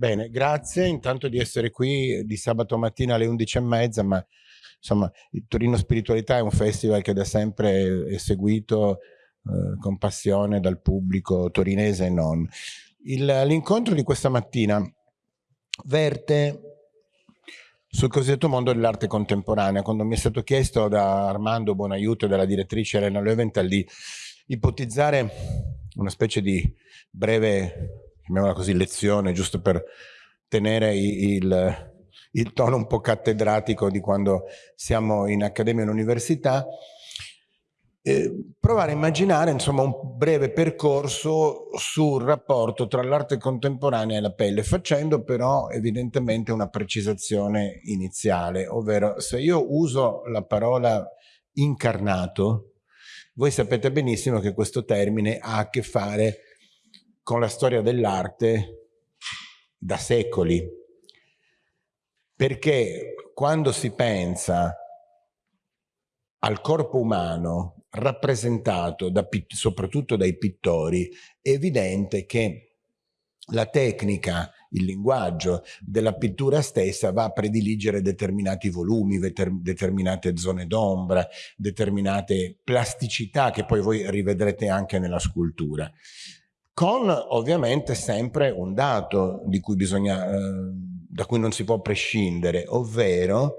Bene, grazie intanto di essere qui di sabato mattina alle 11.30, ma insomma il Torino Spiritualità è un festival che da sempre è seguito eh, con passione dal pubblico torinese e non. L'incontro di questa mattina verte sul cosiddetto mondo dell'arte contemporanea, quando mi è stato chiesto da Armando Buonaiuto e dalla direttrice Elena Löwenthal di ipotizzare una specie di breve, chiamiamola così, lezione, giusto per tenere il, il tono un po' cattedratico di quando siamo in accademia e in università, eh, provare a immaginare insomma, un breve percorso sul rapporto tra l'arte contemporanea e la pelle, facendo però evidentemente una precisazione iniziale, ovvero se io uso la parola incarnato, voi sapete benissimo che questo termine ha a che fare con la storia dell'arte da secoli, perché quando si pensa al corpo umano rappresentato da, soprattutto dai pittori, è evidente che la tecnica, il linguaggio della pittura stessa va a prediligere determinati volumi, determinate zone d'ombra, determinate plasticità che poi voi rivedrete anche nella scultura. Con ovviamente sempre un dato cui bisogna, eh, da cui non si può prescindere, ovvero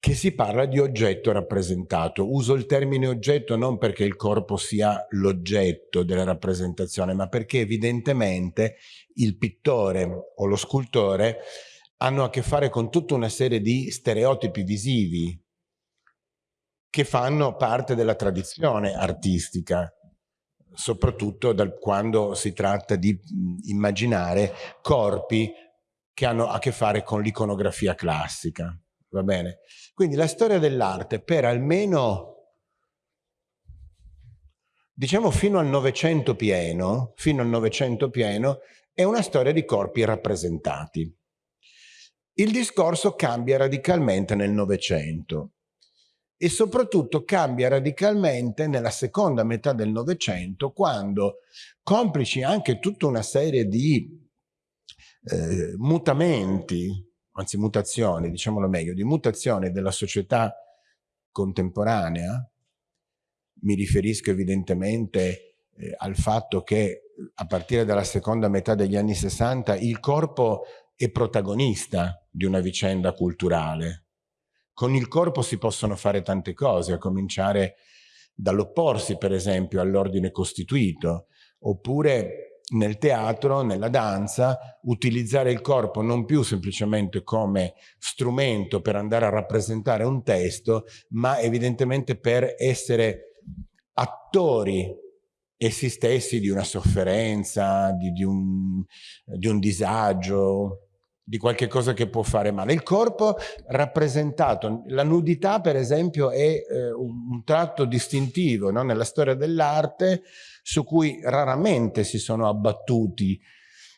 che si parla di oggetto rappresentato. Uso il termine oggetto non perché il corpo sia l'oggetto della rappresentazione, ma perché evidentemente il pittore o lo scultore hanno a che fare con tutta una serie di stereotipi visivi che fanno parte della tradizione artistica, soprattutto dal, quando si tratta di immaginare corpi che hanno a che fare con l'iconografia classica va bene? Quindi la storia dell'arte per almeno, diciamo fino al Novecento pieno, fino al Novecento pieno, è una storia di corpi rappresentati. Il discorso cambia radicalmente nel Novecento e soprattutto cambia radicalmente nella seconda metà del Novecento quando, complici anche tutta una serie di eh, mutamenti anzi mutazioni, diciamolo meglio, di mutazione della società contemporanea, mi riferisco evidentemente eh, al fatto che a partire dalla seconda metà degli anni 60 il corpo è protagonista di una vicenda culturale. Con il corpo si possono fare tante cose, a cominciare dall'opporsi per esempio all'ordine costituito, oppure nel teatro, nella danza, utilizzare il corpo non più semplicemente come strumento per andare a rappresentare un testo, ma evidentemente per essere attori essi stessi di una sofferenza, di, di, un, di un disagio, di qualche cosa che può fare male. Il corpo rappresentato, la nudità per esempio è eh, un, tratto distintivo no? nella storia dell'arte su cui raramente si sono abbattuti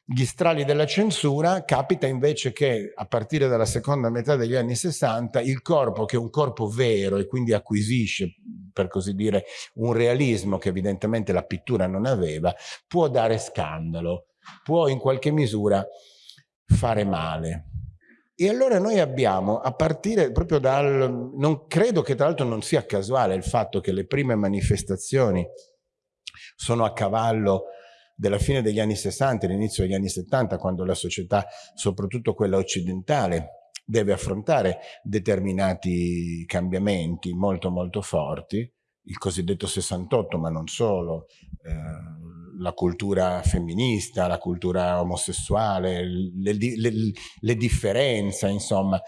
gli strali della censura, capita invece che a partire dalla seconda metà degli anni 60 il corpo, che è un corpo vero e quindi acquisisce, per così dire, un realismo che evidentemente la pittura non aveva, può dare scandalo, può in qualche misura fare male. E allora noi abbiamo, a partire proprio dal... non credo che tra l'altro non sia casuale il fatto che le prime manifestazioni sono a cavallo della fine degli anni 60 e l'inizio degli anni 70, quando la società, soprattutto quella occidentale, deve affrontare determinati cambiamenti molto molto forti, il cosiddetto 68, ma non solo, eh, la cultura femminista, la cultura omosessuale, le, le, le differenze, insomma.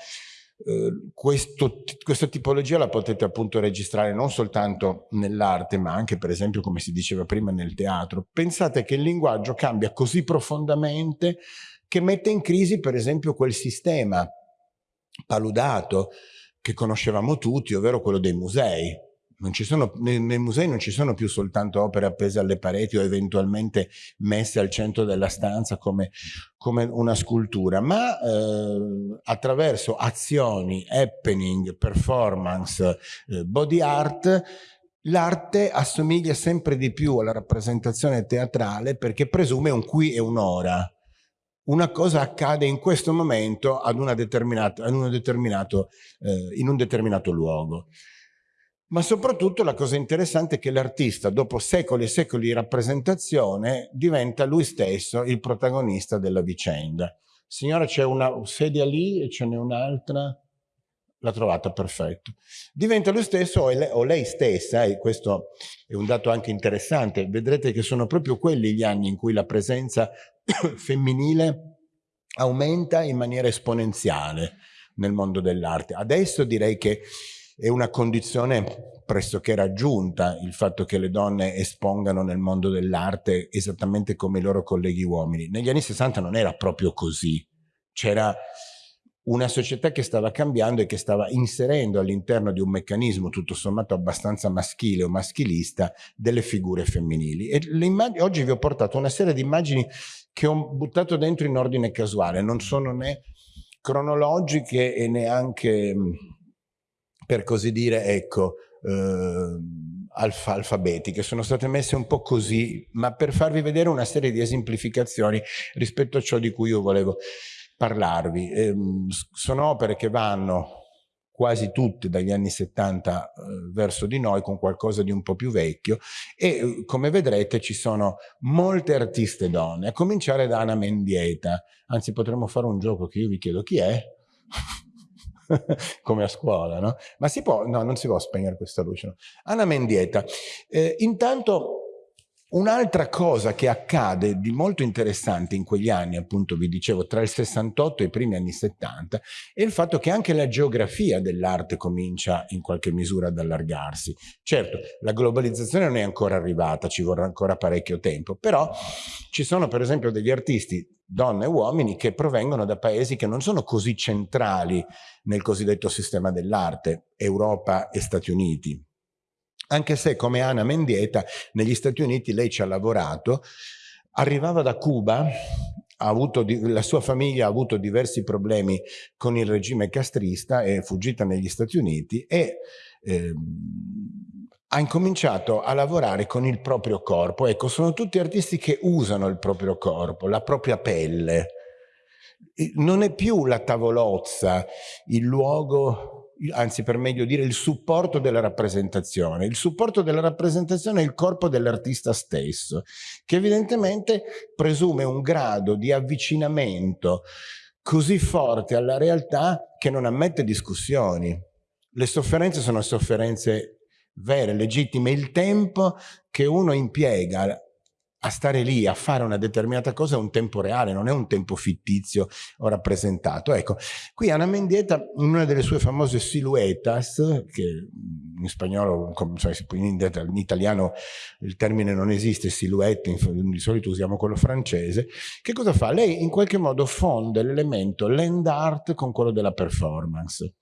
Eh, questo, questa tipologia la potete appunto registrare non soltanto nell'arte, ma anche per esempio, come si diceva prima, nel teatro. Pensate che il linguaggio cambia così profondamente che mette in crisi per esempio quel sistema paludato che conoscevamo tutti, ovvero quello dei musei sono, nei, nei, musei non ci sono più soltanto opere appese alle pareti o eventualmente messe al centro della stanza come, come una scultura, ma eh, attraverso azioni, happening, performance, eh, body art, l'arte assomiglia sempre di più alla rappresentazione teatrale perché presume un qui e un ora. una cosa accade in questo momento ad una determinata, ad determinato, eh, in un determinato luogo. Ma soprattutto la cosa interessante è che l'artista, dopo secoli e secoli di rappresentazione, diventa lui stesso il protagonista della vicenda. Signora, c'è una sedia lì e ce n'è un'altra? L'ha trovata, perfetto. Diventa lui stesso o, lei stessa, e questo è un dato anche interessante, vedrete che sono proprio quelli gli anni in cui la presenza femminile aumenta in maniera esponenziale nel mondo dell'arte. Adesso direi che è una condizione pressoché raggiunta il fatto che le donne espongano nel mondo dell'arte esattamente come i loro colleghi uomini. Negli anni 60 non era proprio così. C'era una società che stava cambiando e che stava inserendo all'interno di un meccanismo tutto sommato abbastanza maschile o maschilista delle figure femminili. E oggi vi ho portato una serie di immagini che ho buttato dentro in ordine casuale, non sono né cronologiche e neanche, per così dire, ecco, eh, alfa alfabetiche, sono state messe un po' così, ma per farvi vedere una serie di esemplificazioni rispetto a ciò di cui io volevo parlarvi. Eh, sono opere che vanno quasi tutte dagli anni 70 eh, verso di noi con qualcosa di un po' più vecchio e eh, come vedrete ci sono molte artiste donne, a cominciare da Anna Mendieta, anzi potremmo fare un gioco che io vi chiedo chi è, come a scuola, no? Ma si può, no, non si può spegnere questa luce. No? Anna Mendieta, eh, intanto Un'altra cosa che accade di molto interessante in quegli anni, appunto vi dicevo, tra il 68 e i primi anni 70, è il fatto che anche la geografia dell'arte comincia in qualche misura ad allargarsi. Certo, la globalizzazione non è ancora arrivata, ci vorrà ancora parecchio tempo, però ci sono per esempio degli artisti, donne e uomini, che provengono da paesi che non sono così centrali nel cosiddetto sistema dell'arte, Europa e Stati Uniti. Anche se come Ana Mendieta negli Stati Uniti lei ci ha lavorato, arrivava da Cuba, la sua famiglia ha avuto diversi problemi con il regime castrista, è fuggita negli Stati Uniti e eh, ha incominciato a lavorare con il proprio corpo. Ecco, sono tutti artisti che usano il proprio corpo, la propria pelle. Non è più la tavolozza, il luogo anzi per meglio dire il supporto della rappresentazione. Il supporto della rappresentazione è il corpo dell'artista stesso, che evidentemente presume un grado di avvicinamento così forte alla realtà che non ammette discussioni. Le sofferenze sono sofferenze vere, legittime. Il tempo che uno impiega a stare lì a fare una determinata cosa è un tempo reale, non è un tempo fittizio o rappresentato. Ecco, qui Anna Mendieta, in una delle sue famose siluetas, che in spagnolo, in italiano il termine non esiste, silhouette, di solito usiamo quello francese, che cosa fa? Lei in qualche modo fonde l'elemento land art con quello della performance.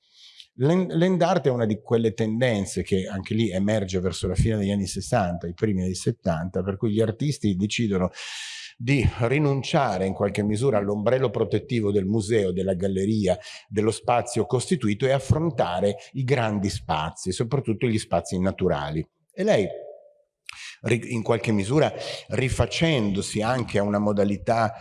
L'end art è una di quelle tendenze che anche lì emerge verso la fine degli anni 60, i primi anni 70, per cui gli artisti decidono di rinunciare in qualche misura all'ombrello protettivo del museo, della galleria, dello spazio costituito e affrontare i grandi spazi, soprattutto gli spazi naturali. E lei in qualche misura rifacendosi anche a una modalità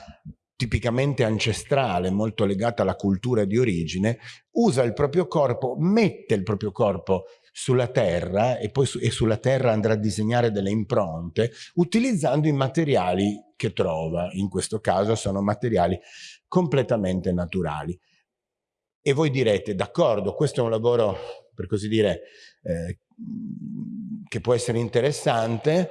tipicamente ancestrale, molto legata alla cultura di origine, usa il proprio corpo, mette il proprio corpo sulla terra e poi su, e sulla terra andrà a disegnare delle impronte utilizzando i materiali che trova, in questo caso sono materiali completamente naturali. E voi direte, d'accordo, questo è un lavoro, per così dire, eh, che può essere interessante,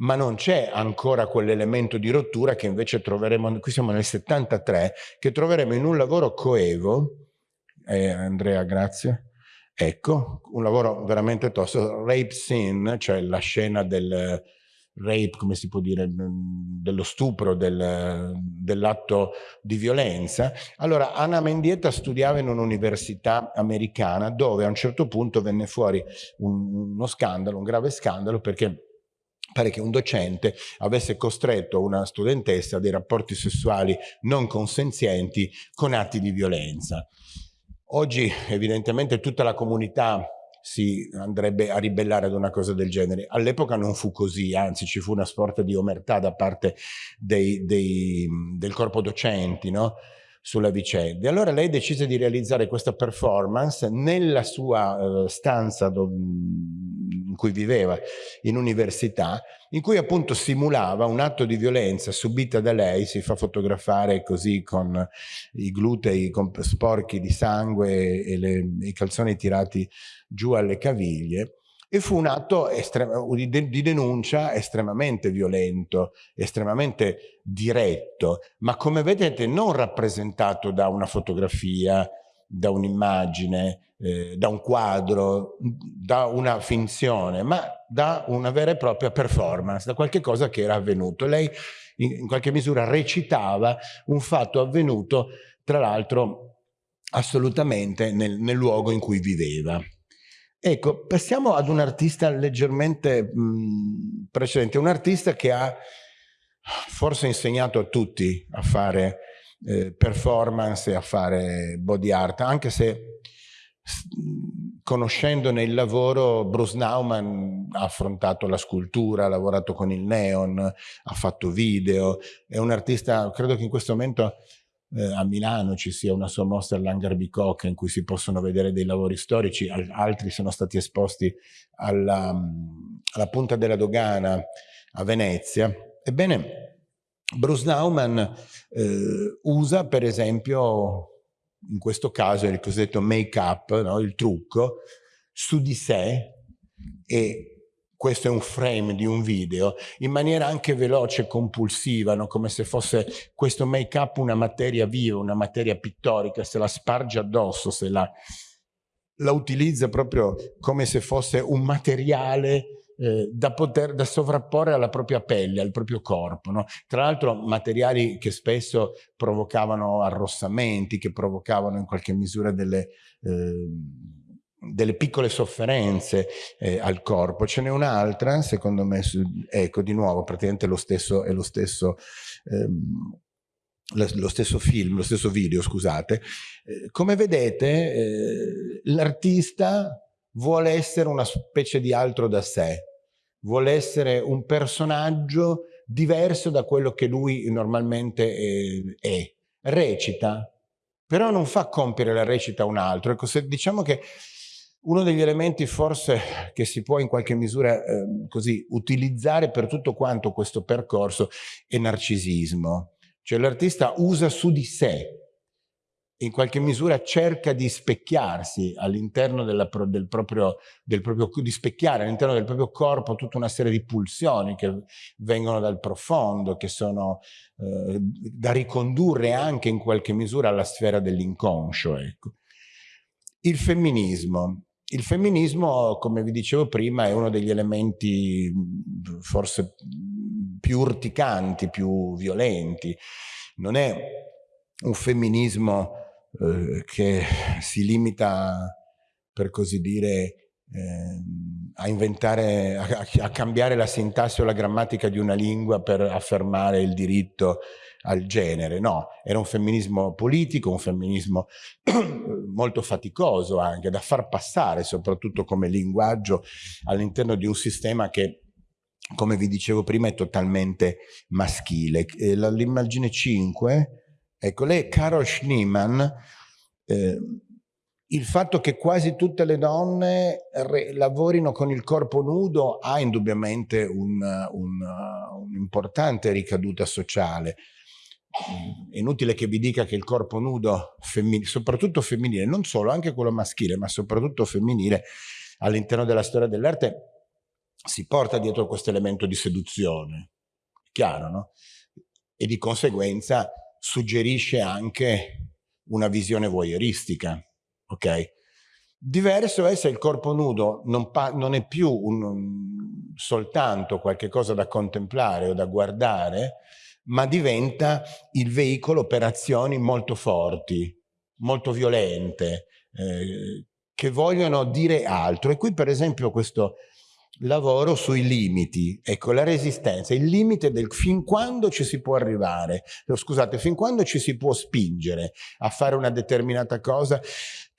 ma non c'è ancora quell'elemento di rottura che invece troveremo, qui siamo nel 73, che troveremo in un lavoro coevo, eh, Andrea grazie, ecco, un lavoro veramente tosto, Rape Scene, cioè la scena del rape, come si può dire, dello stupro, del, dell'atto di violenza. Allora, Anna Mendieta studiava in un'università americana dove a un certo punto venne fuori un, uno scandalo, un grave scandalo, perché pare che un docente avesse costretto una studentessa a dei rapporti sessuali non consenzienti con atti di violenza. Oggi evidentemente tutta la comunità si andrebbe a ribellare ad una cosa del genere. All'epoca non fu così, anzi ci fu una sorta di omertà da parte dei, dei, del corpo docenti, no? Sulla vicenda. Allora lei decise di realizzare questa performance nella sua uh, stanza in cui viveva in università, in cui appunto simulava un atto di violenza subita da lei, si fa fotografare così con i glutei sporchi di sangue e le, i calzoni tirati giù alle caviglie, e fu un atto di denuncia estremamente violento, estremamente diretto, ma come vedete non rappresentato da una fotografia, da un'immagine, eh, da un quadro, da una finzione, ma da una vera e propria performance, da qualche cosa che era avvenuto. Lei in, in qualche misura recitava un fatto avvenuto, tra l'altro assolutamente nel, nel luogo in cui viveva. Ecco, passiamo ad un artista leggermente mh, precedente, un artista che ha forse insegnato a tutti a fare eh, performance e a fare body art, anche se conoscendone il lavoro Bruce Nauman ha affrontato la scultura, ha lavorato con il neon, ha fatto video, è un artista, credo che in questo momento eh, a Milano ci sia una sua mostra all'Hangar Bicocca in cui si possono vedere dei lavori storici, al altri sono stati esposti alla, alla Punta della Dogana a Venezia. Ebbene, Bruce Nauman eh, usa per esempio in questo caso il cosiddetto make-up, no? il trucco, su di sé e questo è un frame di un video, in maniera anche veloce e compulsiva, no? come se fosse questo make-up una materia viva, una materia pittorica, se la sparge addosso, se la, la utilizza proprio come se fosse un materiale eh, da poter da sovrapporre alla propria pelle, al proprio corpo. No? Tra l'altro materiali che spesso provocavano arrossamenti, che provocavano in qualche misura delle... Eh, delle piccole sofferenze eh, al corpo. Ce n'è un'altra, secondo me, ecco di nuovo, praticamente lo stesso, è lo stesso, ehm, lo stesso film, lo stesso video, scusate. Eh, come vedete, eh, l'artista vuole essere una specie di altro da sé, vuole essere un personaggio diverso da quello che lui normalmente eh, è. Recita, però non fa compiere la recita a un altro. Ecco, se diciamo che uno degli elementi forse che si può in qualche misura eh, così utilizzare per tutto quanto questo percorso è narcisismo. Cioè l'artista usa su di sé, in qualche misura cerca di specchiarsi all'interno del del proprio, di specchiare all'interno del proprio corpo tutta una serie di pulsioni che vengono dal profondo, che sono eh, da ricondurre anche in qualche misura alla sfera dell'inconscio. Ecco. Il femminismo. Il femminismo, come vi dicevo prima, è uno degli elementi forse più urticanti, più violenti. Non è un femminismo eh, che si limita, per così dire, eh, a inventare, a, a cambiare la sintassi o la grammatica di una lingua per affermare il diritto al genere, no, era un femminismo politico, un femminismo molto faticoso anche da far passare soprattutto come linguaggio all'interno di un sistema che come vi dicevo prima è totalmente maschile. L'immagine 5, ecco lei Carol Schneemann, eh, il fatto che quasi tutte le donne lavorino con il corpo nudo ha indubbiamente un'importante un, un ricaduta sociale è inutile che vi dica che il corpo nudo, femmin soprattutto femminile, non solo, anche quello maschile, ma soprattutto femminile, all'interno della storia dell'arte si porta dietro questo elemento di seduzione, chiaro, no? E di conseguenza suggerisce anche una visione voyeuristica, ok? Diverso è se il corpo nudo non, non è più un, un, soltanto qualche cosa da contemplare o da guardare, ma diventa il veicolo per azioni molto forti, molto violente, eh, che vogliono dire altro. E qui per esempio questo lavoro sui limiti, ecco la resistenza, il limite del fin quando ci si può arrivare, scusate, fin quando ci si può spingere a fare una determinata cosa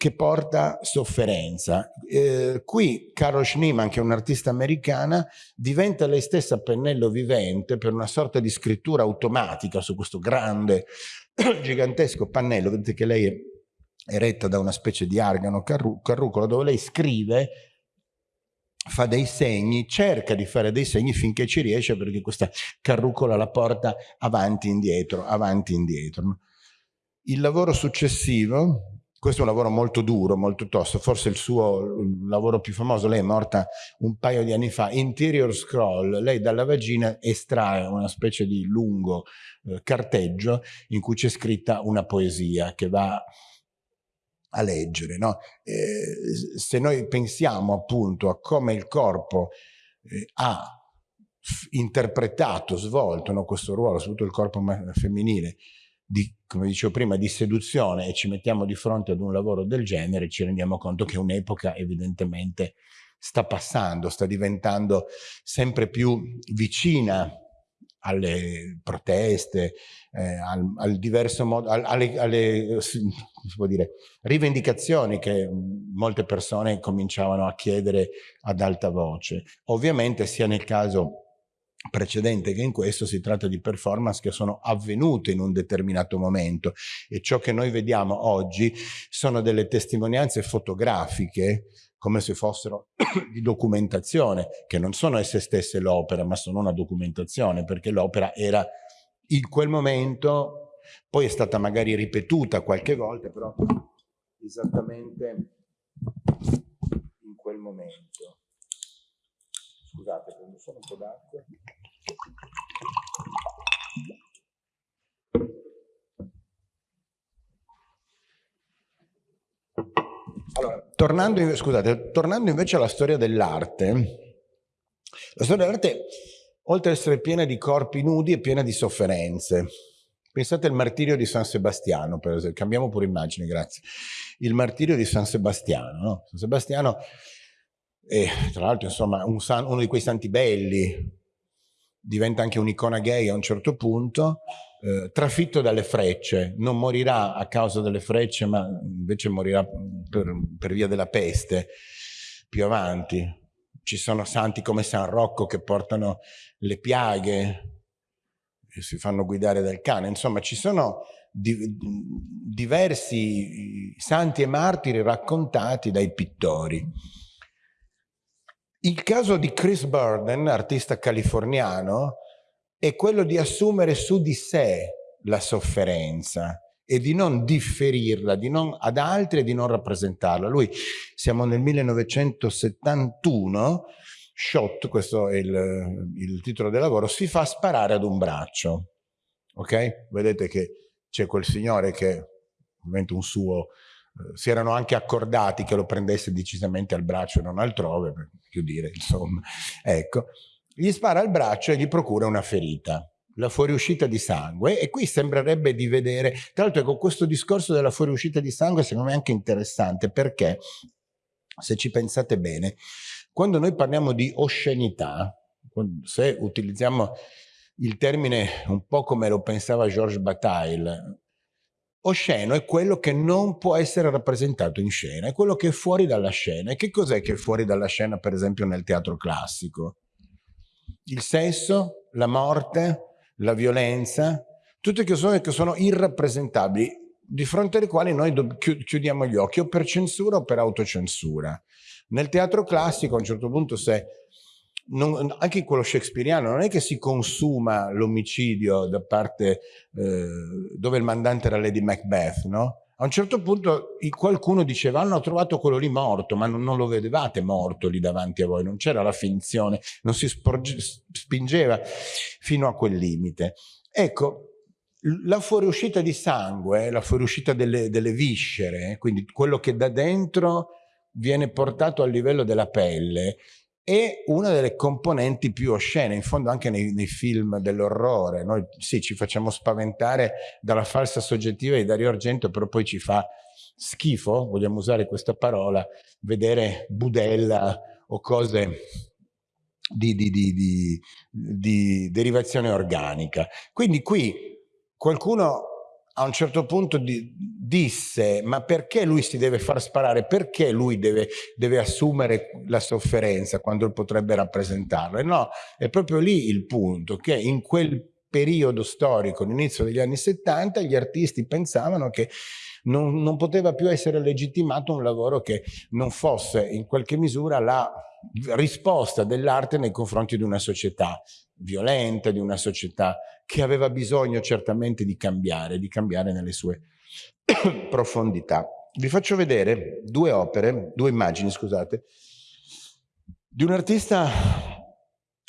che porta sofferenza. Eh, qui Carol Schneeman, che è un'artista americana, diventa lei stessa pennello vivente per una sorta di scrittura automatica su questo grande, gigantesco pannello, vedete che lei è retta da una specie di argano carru carrucolo dove lei scrive fa dei segni, cerca di fare dei segni finché ci riesce perché questa carrucola la porta avanti e indietro, avanti e indietro. Il lavoro successivo, questo è un lavoro molto duro, molto tosto, forse il suo lavoro più famoso, lei è morta un paio di anni fa, Interior Scroll, lei dalla vagina estrae una specie di lungo eh, carteggio in cui c'è scritta una poesia che va a leggere. No? Eh, se noi pensiamo appunto a come il corpo eh, ha interpretato, svolto no, questo ruolo, soprattutto il corpo femminile, di, come dicevo prima, di seduzione e ci mettiamo di fronte ad un lavoro del genere, ci rendiamo conto che un'epoca evidentemente sta passando, sta diventando sempre più vicina alle proteste, eh, al, al, diverso modo, al, alle, alle dire, rivendicazioni che molte persone cominciavano a chiedere ad alta voce. Ovviamente sia nel caso precedente che in questo si tratta di performance che sono avvenute in un determinato momento e ciò che noi vediamo oggi sono delle testimonianze fotografiche come se fossero di documentazione, che non sono esse stesse l'opera, ma sono una documentazione, perché l'opera era in quel momento, poi è stata magari ripetuta qualche volta, però esattamente in quel momento. Scusate, prendo solo un po' d'acqua. Allora, tornando, scusate, tornando invece alla storia dell'arte, la storia dell'arte, oltre ad essere piena di corpi nudi, è piena di sofferenze. Pensate al martirio di San Sebastiano, per esempio, cambiamo pure immagine, grazie. Il martirio di San Sebastiano, no? San Sebastiano è, tra l'altro, insomma, un san, uno di quei santi belli, diventa anche un'icona gay a un certo punto, eh, trafitto dalle frecce, non morirà a causa delle frecce, ma invece morirà per, per via della peste più avanti. Ci sono santi come San Rocco che portano le piaghe e si fanno guidare dal cane. Insomma, ci sono di, diversi santi e martiri raccontati dai pittori. Il caso di Chris Burden, artista californiano, è quello di assumere su di sé la sofferenza e di non differirla di non, ad altri e di non rappresentarla. Lui, siamo nel 1971, Shot, questo è il, il titolo del lavoro, si fa sparare ad un braccio. Ok? Vedete che c'è quel signore che, ovviamente un suo, si erano anche accordati che lo prendesse decisamente al braccio e non altrove, per più dire, insomma. Ecco, gli spara al braccio e gli procura una ferita la fuoriuscita di sangue e qui sembrerebbe di vedere, tra l'altro con questo discorso della fuoriuscita di sangue secondo me è anche interessante perché se ci pensate bene, quando noi parliamo di oscenità, se utilizziamo il termine un po' come lo pensava Georges Bataille, osceno è quello che non può essere rappresentato in scena, è quello che è fuori dalla scena. E che cos'è che è fuori dalla scena per esempio nel teatro classico? il sesso, la morte, la violenza, tutte cose che sono irrappresentabili, di fronte alle quali noi chiudiamo gli occhi o per censura o per autocensura. Nel teatro classico a un certo punto se non, anche in quello shakespeariano non è che si consuma l'omicidio da parte eh, dove il mandante era Lady Macbeth, no? A un certo punto qualcuno diceva hanno trovato quello lì morto, ma non, non lo vedevate morto lì davanti a voi, non c'era la finzione, non si spingeva fino a quel limite. Ecco, la fuoriuscita di sangue, la fuoriuscita delle, delle viscere, quindi quello che da dentro viene portato al livello della pelle, è una delle componenti più oscene, in fondo anche nei, nei film dell'orrore. Noi sì, ci facciamo spaventare dalla falsa soggettiva di Dario Argento, però poi ci fa schifo, vogliamo usare questa parola, vedere budella o cose di, di, di, di derivazione organica. Quindi qui qualcuno a un certo punto di, disse ma perché lui si deve far sparare, perché lui deve, deve assumere la sofferenza quando potrebbe rappresentarla? E no, è proprio lì il punto, che in quel periodo storico, all'inizio degli anni 70, gli artisti pensavano che non, non poteva più essere legittimato un lavoro che non fosse in qualche misura la risposta dell'arte nei confronti di una società violenta, di una società che aveva bisogno certamente di cambiare, di cambiare nelle sue profondità. Vi faccio vedere due opere, due immagini, scusate, di un artista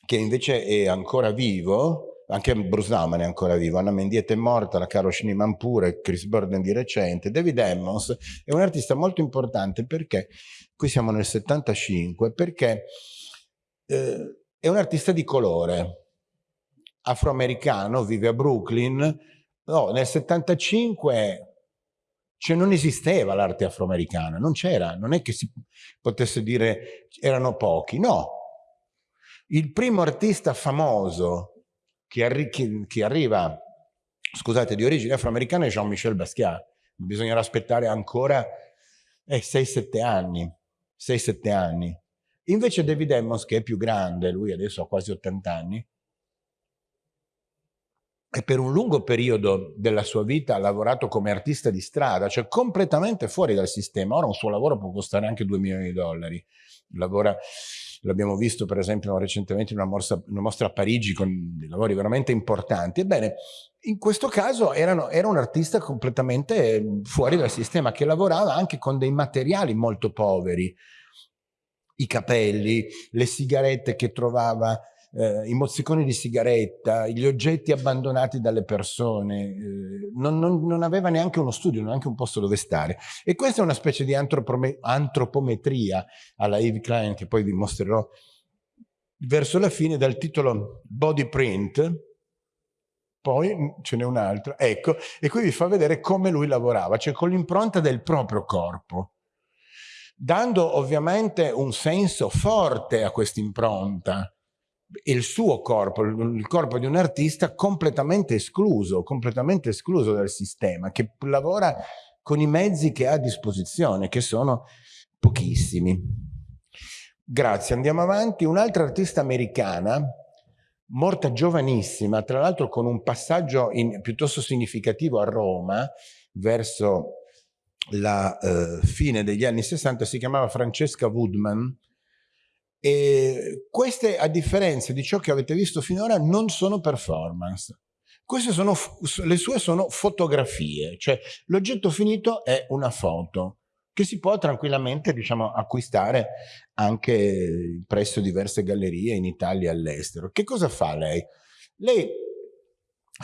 che invece è ancora vivo, anche Bruce Nauman è ancora vivo, Anna Mendieta è morta, la Caro Schneeman pure, Chris Burden di recente, David Emmons è un artista molto importante perché, qui siamo nel 75, perché eh, è un artista di colore, afroamericano, vive a Brooklyn, no, nel 75 cioè non esisteva l'arte afroamericana, non c'era, non è che si potesse dire erano pochi, no. Il primo artista famoso che, arri che, che arriva, scusate, di origine afroamericana è Jean-Michel Basquiat. Bisognerà aspettare ancora eh, 6-7 anni, 6-7 anni. Invece David Emmons, che è più grande, lui adesso ha quasi 80 anni, e per un lungo periodo della sua vita ha lavorato come artista di strada, cioè completamente fuori dal sistema. Ora un suo lavoro può costare anche 2 milioni di dollari. Lavora l'abbiamo visto per esempio recentemente in una mostra, una mostra, a Parigi con dei lavori veramente importanti. Ebbene, in questo caso erano, era un artista completamente fuori dal sistema che lavorava anche con dei materiali molto poveri, i capelli, le sigarette che trovava eh, i mozziconi di sigaretta, gli oggetti abbandonati dalle persone, eh, non, non, non, aveva neanche uno studio, neanche un posto dove stare. E questa è una specie di antropometria alla Eve Klein che poi vi mostrerò verso la fine dal titolo Body Print, poi ce n'è un altro, ecco, e qui vi fa vedere come lui lavorava, cioè con l'impronta del proprio corpo, dando ovviamente un senso forte a questa impronta, il suo corpo, il corpo di un artista completamente escluso, completamente escluso dal sistema, che lavora con i mezzi che ha a disposizione, che sono pochissimi. Grazie, andiamo avanti. Un'altra artista americana, morta giovanissima, tra l'altro con un passaggio in, piuttosto significativo a Roma, verso la eh, fine degli anni 60, si chiamava Francesca Woodman, e queste, a differenza di ciò che avete visto finora, non sono performance. Queste sono, le sue sono fotografie, cioè l'oggetto finito è una foto che si può tranquillamente diciamo, acquistare anche presso diverse gallerie in Italia e all'estero. Che cosa fa lei? Lei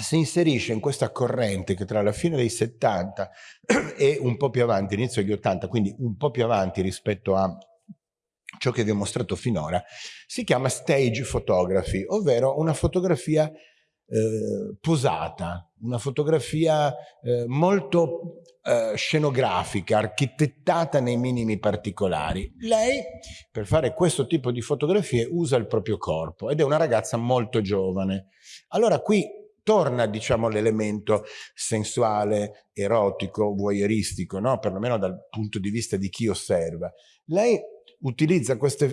si inserisce in questa corrente che tra la fine dei 70 e un po' più avanti, inizio degli 80, quindi un po' più avanti rispetto a ciò che vi ho mostrato finora, si chiama stage photography, ovvero una fotografia eh, posata, una fotografia eh, molto eh, scenografica, architettata nei minimi particolari. Lei, per fare questo tipo di fotografie, usa il proprio corpo ed è una ragazza molto giovane. Allora qui torna diciamo l'elemento sensuale, erotico, voyeuristico, no? perlomeno dal punto di vista di chi osserva. Lei utilizza queste,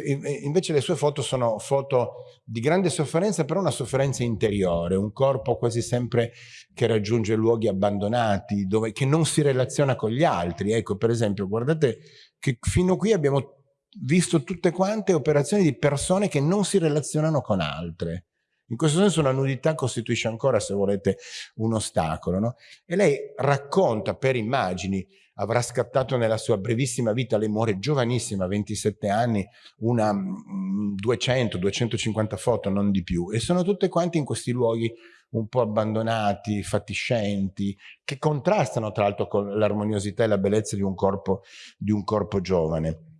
invece le sue foto sono foto di grande sofferenza, però una sofferenza interiore, un corpo quasi sempre che raggiunge luoghi abbandonati, dove, che non si relaziona con gli altri. Ecco, per esempio, guardate che fino qui abbiamo visto tutte quante operazioni di persone che non si relazionano con altre. In questo senso la nudità costituisce ancora, se volete, un ostacolo. No? E lei racconta per immagini avrà scattato nella sua brevissima vita, lei muore giovanissima, 27 anni, una 200-250 mm, foto, non di più, e sono tutte quante in questi luoghi un po' abbandonati, fatiscenti, che contrastano tra l'altro con l'armoniosità e la bellezza di un corpo, di un corpo giovane.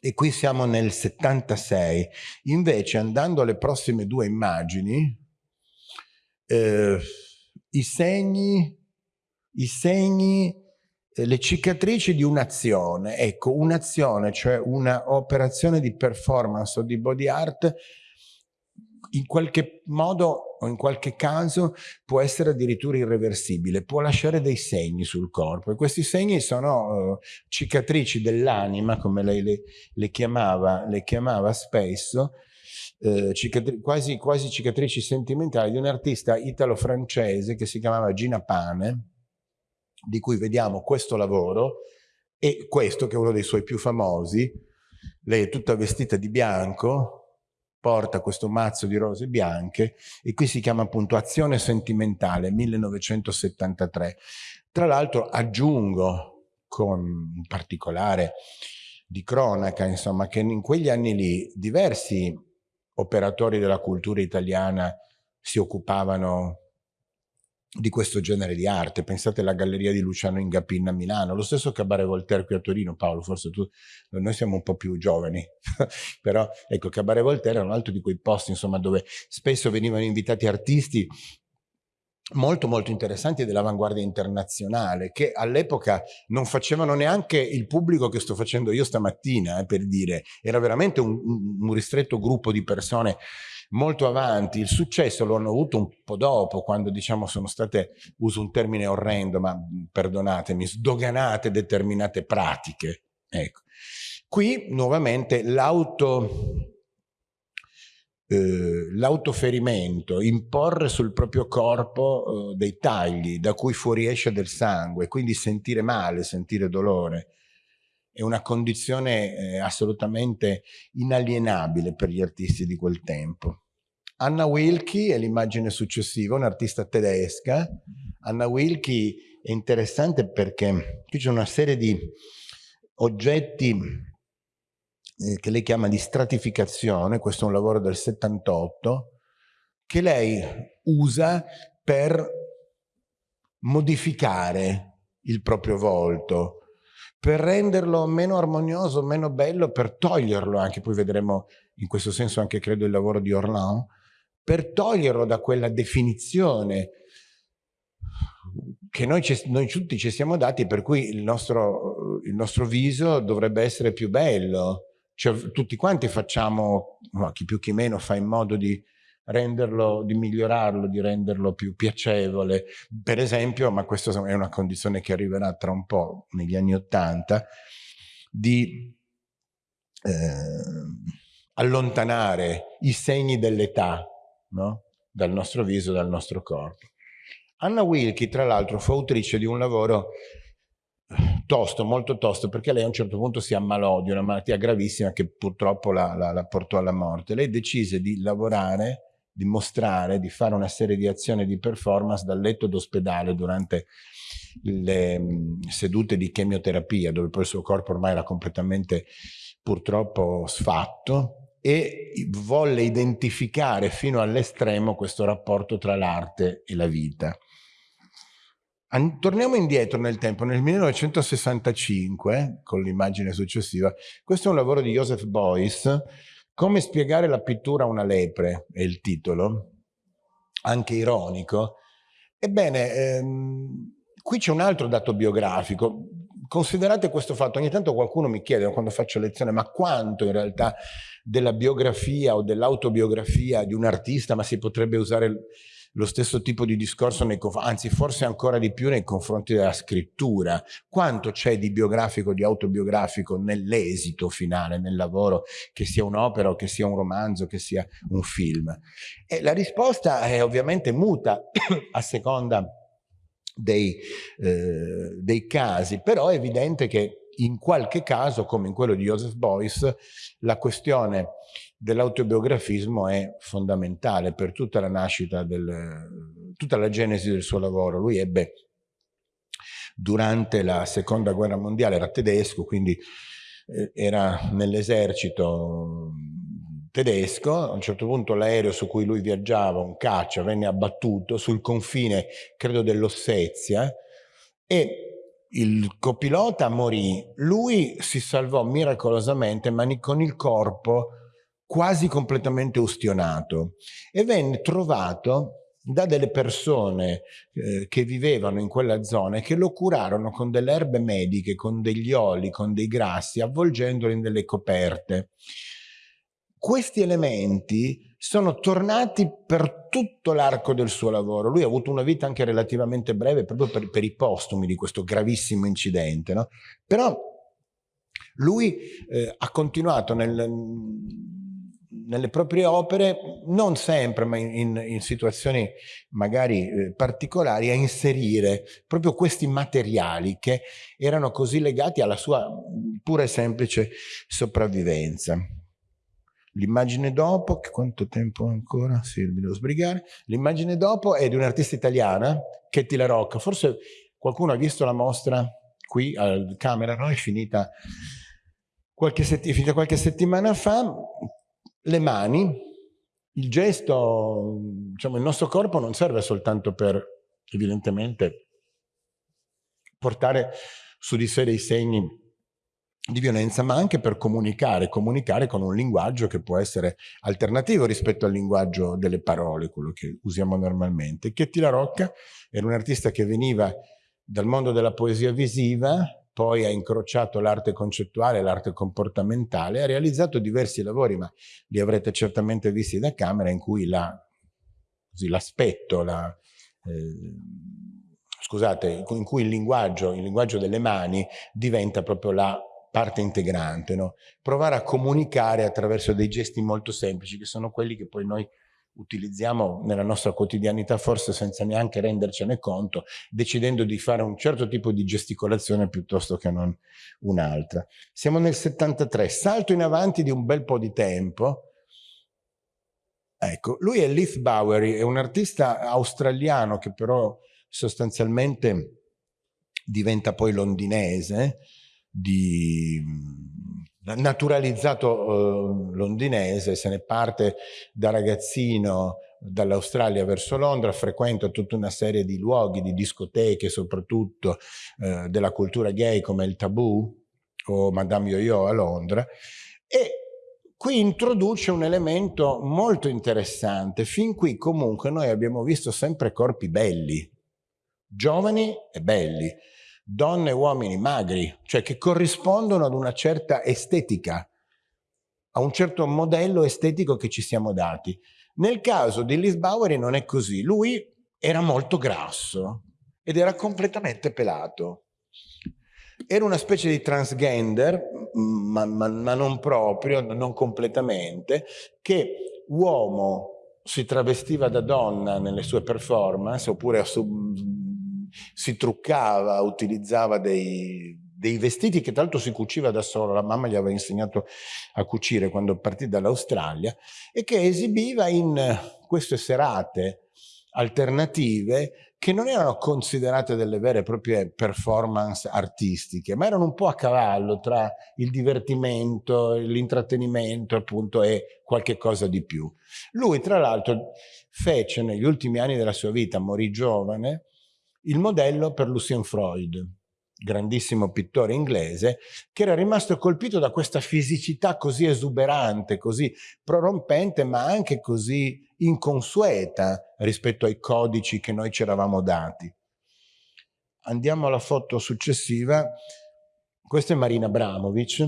E qui siamo nel 76. Invece, andando alle prossime due immagini, eh, i segni, i segni le cicatrici di un'azione, ecco, un'azione, cioè un'operazione di performance o di body art in qualche modo o in qualche caso può essere addirittura irreversibile, può lasciare dei segni sul corpo e questi segni sono uh, cicatrici dell'anima, come lei le, le, chiamava, le chiamava spesso, eh, quasi, quasi cicatrici sentimentali di un artista italo-francese che si chiamava Gina Pane, di cui vediamo questo lavoro e questo che è uno dei suoi più famosi, lei è tutta vestita di bianco, porta questo mazzo di rose bianche e qui si chiama appunto Azione Sentimentale 1973. Tra l'altro aggiungo con un particolare di cronaca, insomma, che in quegli anni lì diversi operatori della cultura italiana si occupavano di questo genere di arte. Pensate alla galleria di Luciano Ingapin a Milano, lo stesso Cabaret Voltaire qui a Torino, Paolo, forse tu, noi siamo un po' più giovani, però ecco, Cabaret Voltaire è un altro di quei posti, insomma, dove spesso venivano invitati artisti molto molto interessanti dell'avanguardia internazionale che all'epoca non facevano neanche il pubblico che sto facendo io stamattina eh, per dire era veramente un, un ristretto gruppo di persone molto avanti, il successo lo hanno avuto un po' dopo, quando diciamo sono state, uso un termine orrendo, ma perdonatemi, sdoganate determinate pratiche. Ecco. Qui nuovamente l'auto eh, l'autoferimento, imporre sul proprio corpo eh, dei tagli da cui fuoriesce del sangue, quindi sentire male, sentire dolore, è una condizione eh, assolutamente inalienabile per gli artisti di quel tempo. Anna Wilkie è l'immagine successiva, un'artista tedesca. Anna Wilkie è interessante perché qui c'è una serie di oggetti eh, che lei chiama di stratificazione, questo è un lavoro del 78, che lei usa per modificare il proprio volto, per renderlo meno armonioso, meno bello, per toglierlo anche, poi vedremo in questo senso anche credo il lavoro di Orlan, per toglierlo da quella definizione che noi, noi, tutti ci siamo dati per cui il nostro, il nostro viso dovrebbe essere più bello. Cioè, tutti quanti facciamo, chi più chi meno, fa in modo di renderlo, di migliorarlo, di renderlo più piacevole. Per esempio, ma questa è una condizione che arriverà tra un po', negli anni Ottanta, di eh, allontanare i segni dell'età no? dal nostro viso, dal nostro corpo. Anna Wilkie, tra l'altro, fu autrice di un lavoro tosto, molto tosto, perché lei a un certo punto si ammalò di una malattia gravissima che purtroppo la, la, la portò alla morte. Lei decise di lavorare di mostrare, di fare una serie di azioni di performance dal letto d'ospedale durante le mm, sedute di chemioterapia, dove poi il suo corpo ormai era completamente purtroppo sfatto e volle identificare fino all'estremo questo rapporto tra l'arte e la vita. Torniamo indietro nel tempo, nel 1965, con l'immagine successiva, questo è un lavoro di Joseph Beuys, come spiegare la pittura a una lepre è il titolo, anche ironico. Ebbene, ehm, qui c'è un altro dato biografico. Considerate questo fatto, ogni tanto qualcuno mi chiede quando faccio lezione, ma quanto in realtà della biografia o dell'autobiografia di un artista, ma si potrebbe usare lo stesso tipo di discorso, nei, anzi forse ancora di più nei confronti della scrittura. Quanto c'è di biografico, di autobiografico nell'esito finale, nel lavoro, che sia un'opera che sia un romanzo, che sia un film? E la risposta è ovviamente muta a seconda dei, eh, dei casi, però è evidente che in qualche caso, come in quello di Joseph Beuys, la questione dell'autobiografismo è fondamentale per tutta la nascita, del, tutta la genesi del suo lavoro. Lui ebbe durante la seconda guerra mondiale, era tedesco, quindi eh, era nell'esercito tedesco, a un certo punto l'aereo su cui lui viaggiava, un caccia, venne abbattuto sul confine, credo dell'Ossetia, e il copilota morì, lui si salvò miracolosamente ma con il corpo quasi completamente ustionato e venne trovato da delle persone eh, che vivevano in quella zona e che lo curarono con delle erbe mediche, con degli oli, con dei grassi, avvolgendolo in delle coperte. questi elementi sono tornati per tutto l'arco del suo lavoro. Lui ha avuto una vita anche relativamente breve proprio per, per i postumi di questo gravissimo incidente, no? Però lui eh, ha continuato nel, nelle proprie opere, non sempre, ma in, in situazioni magari eh, particolari, a inserire proprio questi materiali che erano così legati alla sua pura e semplice sopravvivenza. L'immagine dopo, quanto tempo ancora? Sì, mi devo sbrigare. L'immagine dopo è di un'artista italiana, Ketty La Rocca. Forse qualcuno ha visto la mostra qui al camera, no? È finita qualche, setti finita qualche settimana fa. Le mani, il gesto, diciamo, il nostro corpo non serve soltanto per, evidentemente, portare su di sé dei segni di violenza, ma anche per comunicare, comunicare con un linguaggio che può essere alternativo rispetto al linguaggio delle parole, quello che usiamo normalmente. Chetti La Rocca era un artista che veniva dal mondo della poesia visiva, poi ha incrociato l'arte concettuale e l'arte comportamentale, ha realizzato diversi lavori, ma li avrete certamente visti da camera, in cui l'aspetto, la, eh, scusate, in cui il linguaggio, il linguaggio delle mani diventa proprio la parte integrante, no? provare a comunicare attraverso dei gesti molto semplici che sono quelli che poi noi utilizziamo nella nostra quotidianità forse senza neanche rendercene conto, decidendo di fare un certo tipo di gesticolazione piuttosto che non un'altra. Siamo nel 73, salto in avanti di un bel po' di tempo. Ecco, lui è Leith Bowery, è un artista australiano che però sostanzialmente diventa poi londinese, di naturalizzato eh, londinese, se ne parte da ragazzino dall'Australia verso Londra, frequenta tutta una serie di luoghi, di discoteche soprattutto eh, della cultura gay come il Taboo o Madame Yo-Yo a Londra e qui introduce un elemento molto interessante. Fin qui comunque noi abbiamo visto sempre corpi belli, giovani e belli donne e uomini magri, cioè che corrispondono ad una certa estetica, a un certo modello estetico che ci siamo dati. Nel caso di Liz Bowery non è così, lui era molto grasso ed era completamente pelato. Era una specie di transgender, ma, ma, ma non proprio, non completamente, che uomo si travestiva da donna nelle sue performance oppure si truccava, utilizzava dei, dei vestiti che l'altro si cuciva da solo, la mamma gli aveva insegnato a cucire quando partì dall'Australia e che esibiva in queste serate alternative che non erano considerate delle vere e proprie performance artistiche, ma erano un po' a cavallo tra il divertimento, l'intrattenimento appunto e qualche cosa di più. Lui tra l'altro fece negli ultimi anni della sua vita, morì giovane, il modello per Lucien Freud, grandissimo pittore inglese, che era rimasto colpito da questa fisicità così esuberante, così prorompente, ma anche così inconsueta rispetto ai codici che noi ci eravamo dati. Andiamo alla foto successiva. Questa è Marina Abramovic,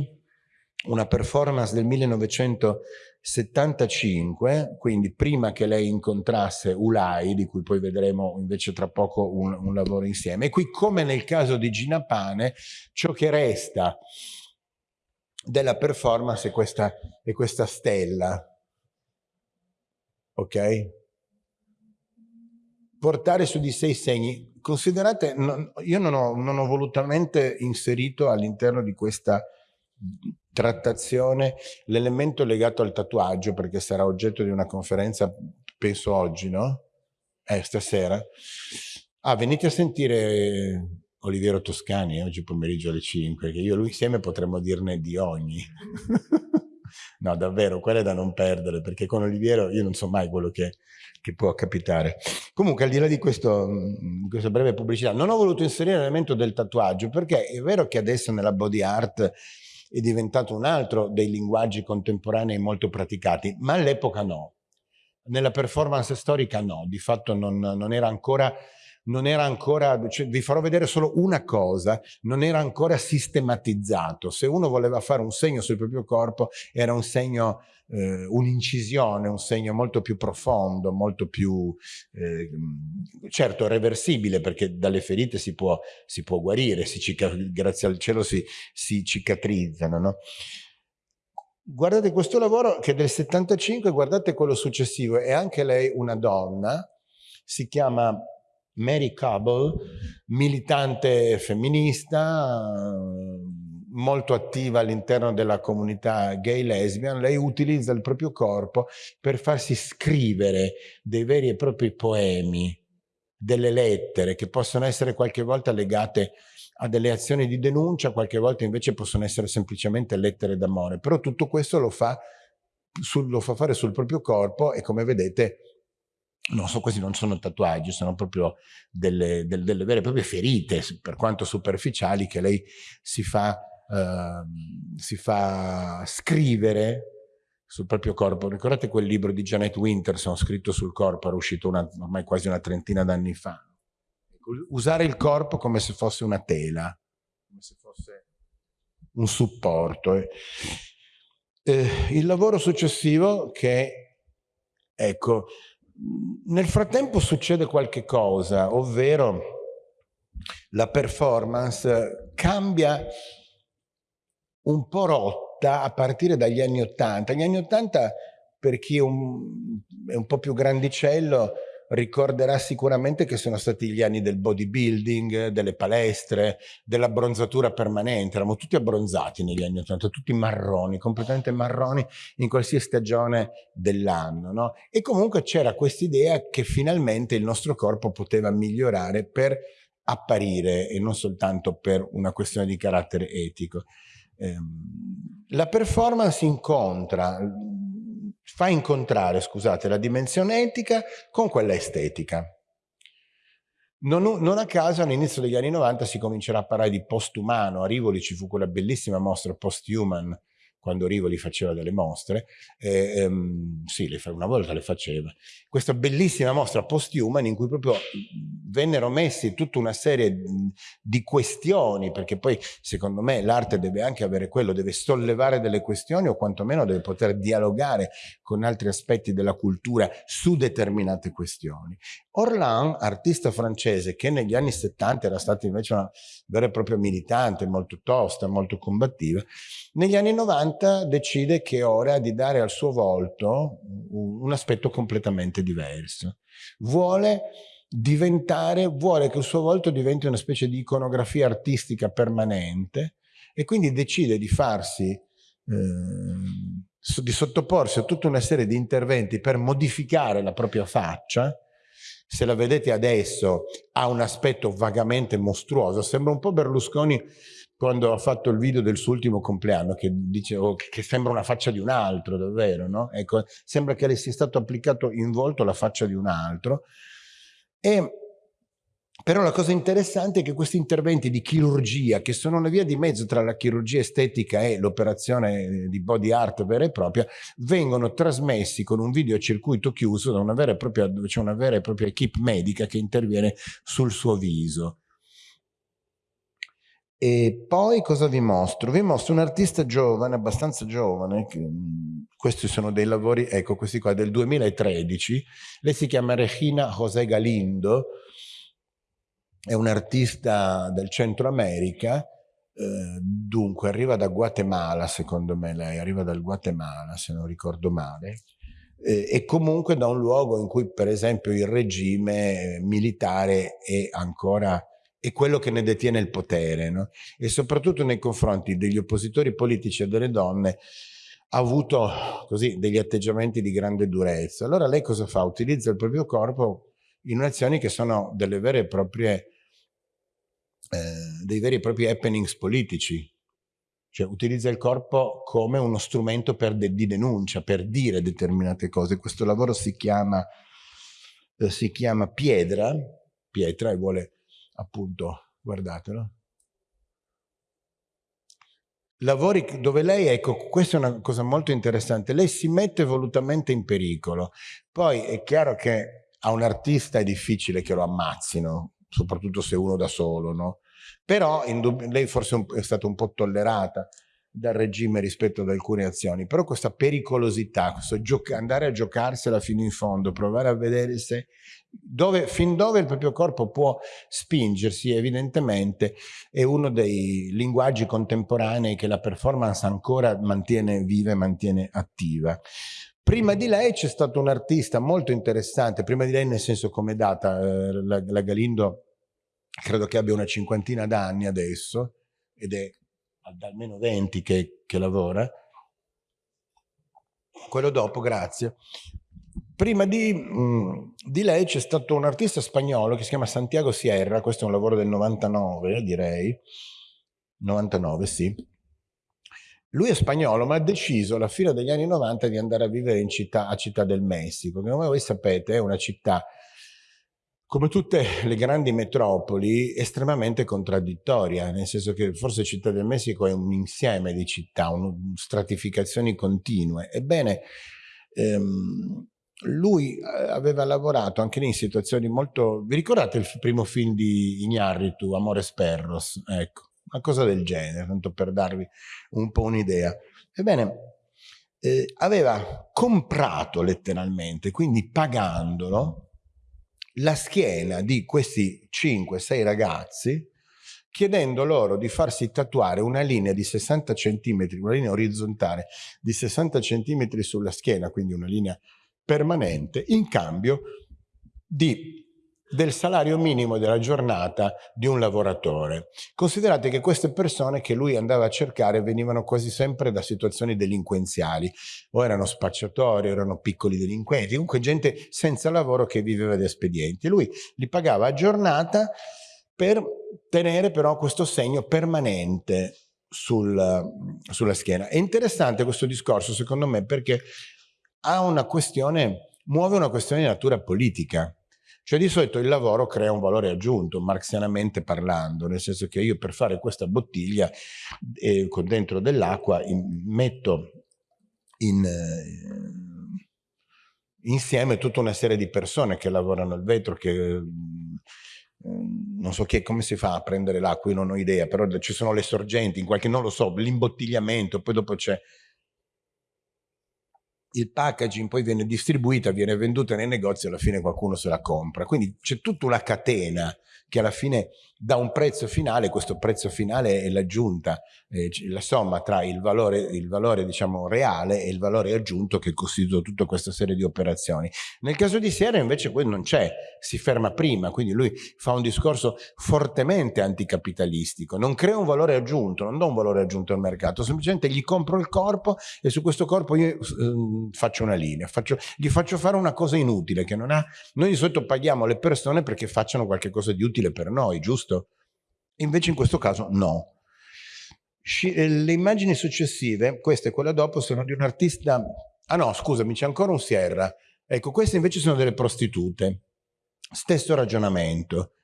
una performance del 1975, quindi prima che lei incontrasse Ulai, di cui poi vedremo invece tra poco un, un lavoro insieme. E qui, come nel caso di Gina Pane, ciò che resta della performance è questa, è questa stella. Ok? Portare su di sé i segni. Considerate, non, io non ho, non ho volutamente inserito all'interno di questa trattazione l'elemento legato al tatuaggio, perché sarà oggetto di una conferenza, penso oggi, no? Eh, stasera. Ah, venite a sentire Oliviero Toscani oggi pomeriggio alle 5, che io e lui insieme potremmo dirne di ogni. no, davvero, quella è da non perdere, perché con Oliviero io non so mai quello che, che può capitare. Comunque, al di là di, questo, di questa breve pubblicità, non ho voluto inserire l'elemento del tatuaggio, perché è vero che adesso nella body art è diventato un altro dei linguaggi contemporanei molto praticati, ma all'epoca no. Nella performance storica no, di fatto non, non era ancora non era ancora, cioè, vi farò vedere solo una cosa, non era ancora sistematizzato. Se uno voleva fare un segno sul proprio corpo, era un segno, eh, un'incisione, un segno molto più profondo, molto più, eh, certo, reversibile, perché dalle ferite si può, si può guarire, si grazie al cielo si, si cicatrizzano, no? Guardate questo lavoro che è del 75, guardate quello successivo, è anche lei una donna, si chiama Mary Cobble, militante femminista, molto attiva all'interno della comunità gay lesbian, lei utilizza il proprio corpo per farsi scrivere dei veri e propri poemi, delle lettere che possono essere qualche volta legate a delle azioni di denuncia, qualche volta invece possono essere semplicemente lettere d'amore, però tutto questo lo fa, sul, lo fa fare sul proprio corpo e come vedete non so, questi non sono tatuaggi, sono proprio delle, delle, delle, vere e proprie ferite, per quanto superficiali, che lei si fa, uh, si fa scrivere sul proprio corpo. Ricordate quel libro di Janet Winterson scritto sul corpo, era uscito una, ormai quasi una trentina d'anni fa usare il corpo come se fosse una tela, come se fosse un supporto. Eh, il lavoro successivo che, ecco, nel frattempo succede qualche cosa, ovvero la performance cambia un po' rotta a partire dagli anni Ottanta. Gli anni Ottanta, per chi è un, è un po' più grandicello, ricorderà sicuramente che sono stati gli anni del bodybuilding, delle palestre, dell'abbronzatura permanente. Eravamo tutti abbronzati negli anni 80, tutti marroni, completamente marroni in qualsiasi stagione dell'anno. No? E comunque c'era quest'idea che finalmente il nostro corpo poteva migliorare per apparire e non soltanto per una questione di carattere etico. Ehm, la performance incontra fa incontrare, scusate, la dimensione etica con quella estetica. Non, non, a caso all'inizio degli anni 90 si comincerà a parlare di postumano, a Rivoli ci fu quella bellissima mostra post-human quando Rivoli faceva delle mostre, eh, ehm, sì, le, una volta le faceva, questa bellissima mostra post-human in cui proprio vennero messi tutta una serie di questioni, perché poi secondo me l'arte deve anche avere quello, deve sollevare delle questioni o quantomeno deve poter dialogare con altri aspetti della cultura su determinate questioni. Orlan, artista francese che negli anni 70 era stata invece una vera e propria militante, molto tosta, molto combattiva, negli anni 90 decide che è ora di dare al suo volto un aspetto completamente diverso. Vuole diventare, vuole che il suo volto diventi una specie di iconografia artistica permanente e quindi decide di farsi, eh, di sottoporsi a tutta una serie di interventi per modificare la propria faccia, se la vedete adesso ha un aspetto vagamente mostruoso, sembra un po' Berlusconi quando ha fatto il video del suo ultimo compleanno, che dice oh, che sembra una faccia di un altro, davvero, no? Ecco, sembra che le sia stato applicato in volto la faccia di un altro. E, però la cosa interessante è che questi interventi di chirurgia, che sono una via di mezzo tra la chirurgia estetica e l'operazione di body art vera e propria, vengono trasmessi con un videocircuito chiuso da una vera e propria, c'è una vera e propria equip medica che interviene sul suo viso. E poi cosa vi mostro? Vi mostro un artista giovane, abbastanza giovane, che, questi sono dei lavori, ecco questi qua, del 2013, lei si chiama Regina José Galindo, è un artista del Centro America, eh, dunque arriva da Guatemala secondo me lei, arriva dal Guatemala se non ricordo male, eh, e comunque da un luogo in cui per esempio il regime militare è ancora è quello che ne detiene il potere no? e soprattutto nei confronti degli oppositori politici e delle donne ha avuto così degli atteggiamenti di grande durezza. Allora lei cosa fa? Utilizza il proprio corpo in azioni che sono delle vere e proprie, eh, dei veri e propri happenings politici. Cioè utilizza il corpo come uno strumento de di denuncia, per dire determinate cose. Questo lavoro si chiama, eh, si chiama Piedra, pietra e vuole appunto, guardatelo. Lavori dove lei, ecco, questa è una cosa molto interessante, lei si mette volutamente in pericolo. Poi è chiaro che a un artista è difficile che lo ammazzino, soprattutto se uno da solo, no? Però lei forse è stata un po' tollerata dal regime rispetto ad alcune azioni, però questa pericolosità, questo andare a giocarsela fino in fondo, provare a vedere se dove, fin dove il proprio corpo può spingersi, evidentemente è uno dei linguaggi contemporanei che la performance ancora mantiene viva e mantiene attiva. Prima di lei c'è stato un artista molto interessante, prima di lei nel senso come data, eh, la, la Galindo credo che abbia una cinquantina d'anni adesso, ed è da almeno 20 che, che lavora, quello dopo, grazie. Prima di, mm, di lei c'è stato un artista spagnolo che si chiama Santiago Sierra, questo è un lavoro del 99 direi, 99 sì. Lui è spagnolo ma ha deciso alla fine degli anni 90 di andare a vivere città, a Città del Messico, che come voi sapete è una città come tutte le grandi metropoli, estremamente contraddittoria, nel senso che forse Città del Messico è un insieme di città, un, stratificazioni continue. Ebbene, ehm, lui eh, aveva lavorato anche lì in situazioni molto... Vi ricordate il primo film di Ignarritu, Amores Perros? Ecco, una cosa del genere, tanto per darvi un po' un'idea. Ebbene, eh, aveva comprato letteralmente, quindi pagandolo, la schiena di questi 5-6 ragazzi chiedendo loro di farsi tatuare una linea di 60 cm, una linea orizzontale di 60 cm sulla schiena, quindi una linea permanente, in cambio di del salario minimo della giornata di un lavoratore. Considerate che queste persone che lui andava a cercare venivano quasi sempre da situazioni delinquenziali, o erano spacciatori, o erano piccoli delinquenti, comunque gente senza lavoro che viveva di espedienti. Lui li pagava a giornata per tenere però questo segno permanente sul, sulla schiena. È interessante questo discorso secondo me perché ha una questione, muove una questione di natura politica cioè di solito il lavoro crea un valore aggiunto, marxianamente parlando, nel senso che io per fare questa bottiglia eh, con dentro dell'acqua metto in, eh, insieme tutta una serie di persone che lavorano il vetro, che eh, non so che, come si fa a prendere l'acqua, io non ho idea, però ci sono le sorgenti, in qualche, non lo so, l'imbottigliamento, poi dopo c'è il packaging poi viene distribuita, viene venduta nei negozi alla fine qualcuno se la compra. Quindi c'è tutta una catena che alla fine dà un prezzo finale, questo prezzo finale è l'aggiunta, eh, la somma tra il valore, il valore diciamo, reale e il valore aggiunto che costituisce tutta questa serie di operazioni. Nel caso di Sierra invece quello non c'è, si ferma prima, quindi lui fa un discorso fortemente anticapitalistico, non crea un valore aggiunto, non do un valore aggiunto al mercato, semplicemente gli compro il corpo e su questo corpo io eh, faccio una linea, faccio, gli faccio fare una cosa inutile che non ha, noi di solito paghiamo le persone perché facciano qualcosa di utile per noi, giusto? Invece in questo caso no. Eh, le immagini successive, questa e quella dopo, sono di un artista... Ah no, scusami, c'è ancora un Sierra. Ecco, queste invece sono delle prostitute. Stesso ragionamento.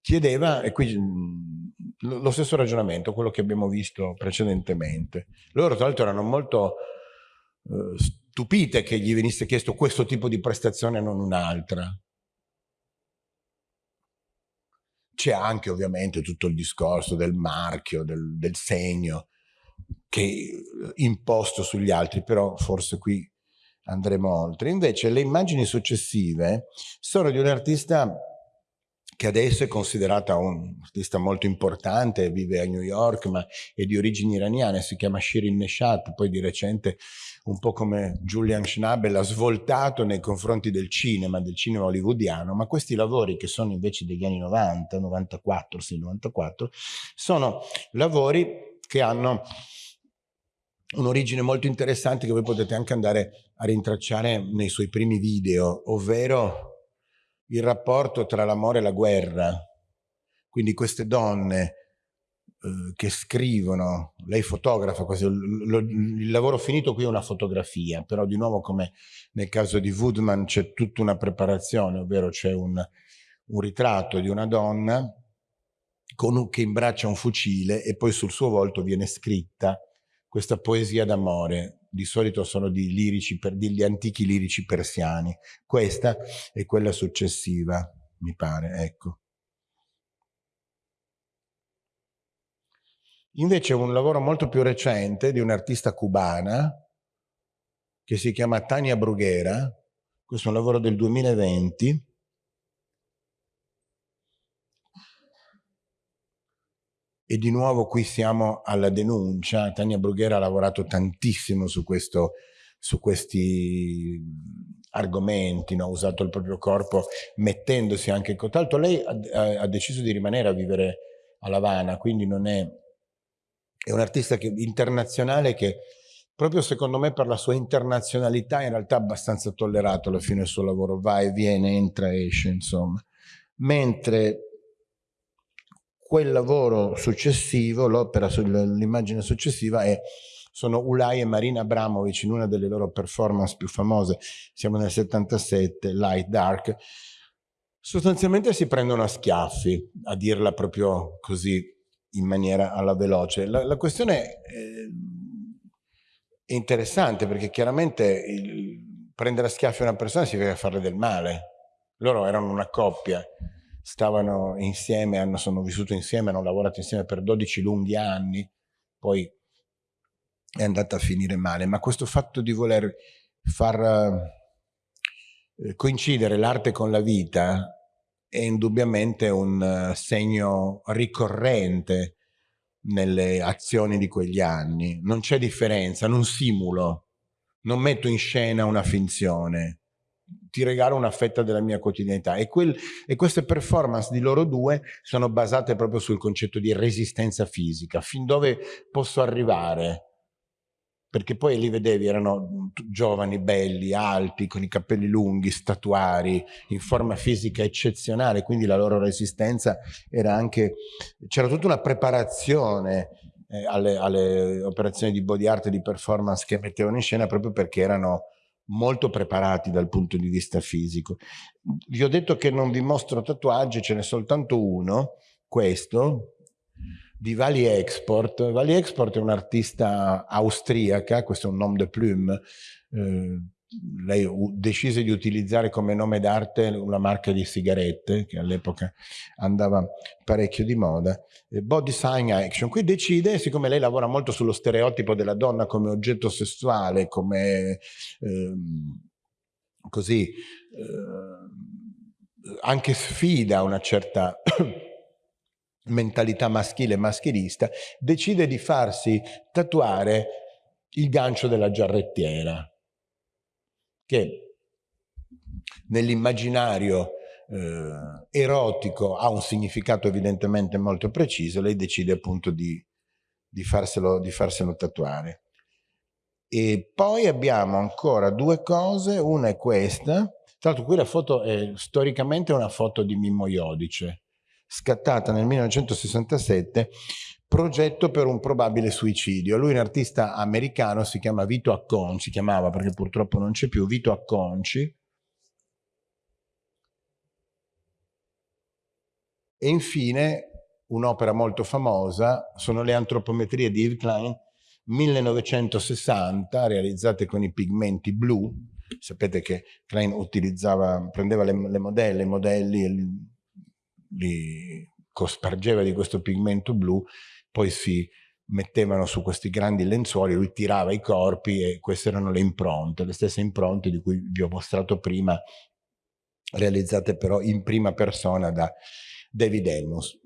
Chiedeva, e qui mm, lo stesso ragionamento, quello che abbiamo visto precedentemente. Loro tra l'altro erano molto eh, stupite che gli venisse chiesto questo tipo di prestazione e non un'altra. C'è anche ovviamente tutto il discorso del marchio, del, del segno, che eh, imposto sugli altri, però forse qui andremo oltre. Invece le immagini successive sono di un artista che adesso è considerata un artista molto importante, vive a New York ma è di origini iraniane, si chiama Shirin Neshat, poi di recente un po' come Julian Schnabel ha svoltato nei confronti del cinema, del cinema hollywoodiano, ma questi lavori che sono invece degli anni 90, 94, sì 94, sono lavori che hanno un'origine molto interessante che voi potete anche andare a rintracciare nei suoi primi video, ovvero il rapporto tra l'amore e la guerra, quindi queste donne che scrivono, lei fotografa, quasi, lo, il lavoro finito qui è una fotografia, però di nuovo come nel caso di Woodman c'è tutta una preparazione, ovvero c'è un, un ritratto di una donna con, che imbraccia un fucile e poi sul suo volto viene scritta questa poesia d'amore, di solito sono di lirici, per, degli antichi lirici persiani. Questa è quella successiva, mi pare, ecco. Invece un lavoro molto più recente di un'artista cubana che si chiama Tania Brughera, questo è un lavoro del 2020, E di nuovo qui siamo alla denuncia. Tania Brughera ha lavorato tantissimo su, questo, su questi argomenti, no? ha usato il proprio corpo mettendosi anche in contatto. Lei ha, ha, deciso di rimanere a vivere a Lavana, quindi non è, è un artista che, internazionale che proprio secondo me per la sua internazionalità in realtà è abbastanza tollerato alla fine del suo lavoro, va e viene, entra e esce, insomma. Mentre quel lavoro successivo, l'opera sull'immagine successiva è sono Ulay e Marina Abramovic in una delle loro performance più famose, siamo nel 77, Light Dark, sostanzialmente si prendono a schiaffi, a dirla proprio così in maniera alla veloce. La, la questione è, è, interessante perché chiaramente il, prendere a schiaffi una persona significa farle del male. Loro erano una coppia, stavano insieme, hanno, sono vissuti insieme, hanno lavorato insieme per 12 lunghi anni, poi è andata a finire male, ma questo fatto di voler far eh, coincidere l'arte con la vita è indubbiamente un uh, segno ricorrente nelle azioni di quegli anni. Non c'è differenza, non simulo, non metto in scena una finzione. Ti regalo una fetta della mia quotidianità. E, quel, e, queste performance di loro due sono basate proprio sul concetto di resistenza fisica, fin dove posso arrivare, perché poi li vedevi, erano giovani, belli, alti, con i capelli lunghi, statuari, in forma fisica eccezionale, quindi la loro resistenza era anche, c'era tutta una preparazione eh, alle, alle operazioni di body art e di performance che mettevano in scena proprio perché erano molto preparati dal punto di vista fisico. Vi ho detto che non vi mostro tatuaggi, ce n'è soltanto uno, questo, di Vali Export. Vali Export è un'artista austriaca, questo è un nom de plume, eh, lei decise di utilizzare come nome d'arte una marca di sigarette che all'epoca andava parecchio di moda, eh, Body Sign Action. Qui decide, siccome lei lavora molto sullo stereotipo della donna come oggetto sessuale, come ehm, così, eh, anche sfida una certa mentalità maschile e maschilista, decide di farsi tatuare il gancio della giarrettiera che nell'immaginario eh, erotico ha un significato evidentemente molto preciso, lei decide appunto di, di, farselo, di farselo tatuare. E poi abbiamo ancora due cose, una è questa, tra l'altro qui la foto è storicamente una foto di Mimmo Iodice, scattata nel 1967 progetto per un probabile suicidio. Lui è un artista americano, si chiama Vito Acconci, si chiamava perché purtroppo non c'è più, Vito Acconci. E infine un'opera molto famosa sono le antropometrie di Yves Klein 1960 realizzate con i pigmenti blu sapete che Klein prendeva le, le modelle, i modelli li, li cospargeva di questo pigmento blu poi si mettevano su questi grandi lenzuoli, lui tirava i corpi e queste erano le impronte, le stesse impronte di cui vi ho mostrato prima, realizzate però in prima persona da David Elmus.